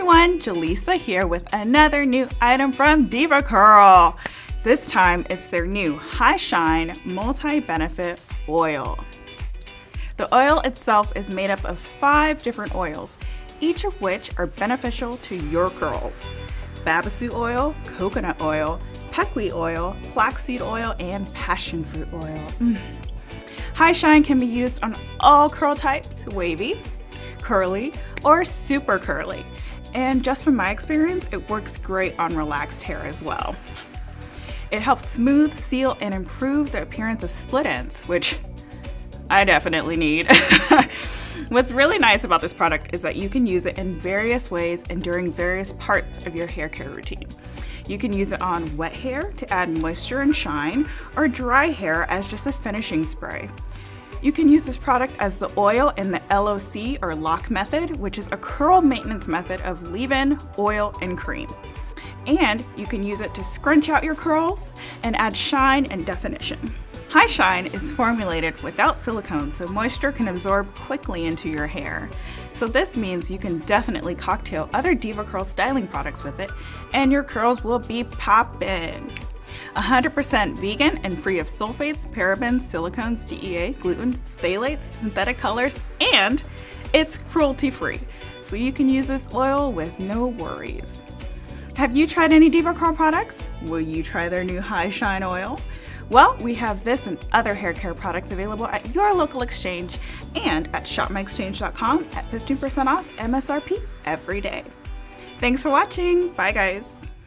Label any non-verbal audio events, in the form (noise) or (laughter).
everyone, Jaleesa here with another new item from DevaCurl. This time it's their new High Shine Multi-Benefit Oil. The oil itself is made up of five different oils, each of which are beneficial to your curls. Babassu oil, coconut oil, pequi oil, flaxseed oil, and passion fruit oil. Mm. High Shine can be used on all curl types, wavy, curly, or super curly. And just from my experience, it works great on relaxed hair as well. It helps smooth, seal, and improve the appearance of split ends, which I definitely need. (laughs) What's really nice about this product is that you can use it in various ways and during various parts of your hair care routine. You can use it on wet hair to add moisture and shine, or dry hair as just a finishing spray. You can use this product as the oil in the LOC or lock method, which is a curl maintenance method of leave-in, oil, and cream. And you can use it to scrunch out your curls and add shine and definition. High Shine is formulated without silicone so moisture can absorb quickly into your hair. So this means you can definitely cocktail other DevaCurl styling products with it and your curls will be poppin'. 100% vegan and free of sulfates, parabens, silicones, DEA, gluten, phthalates, synthetic colors, and it's cruelty free. So you can use this oil with no worries. Have you tried any DevaCurl products? Will you try their new High Shine oil? Well, we have this and other hair care products available at your local exchange and at shopmyexchange.com at 15% off MSRP every day. Thanks for watching. Bye guys.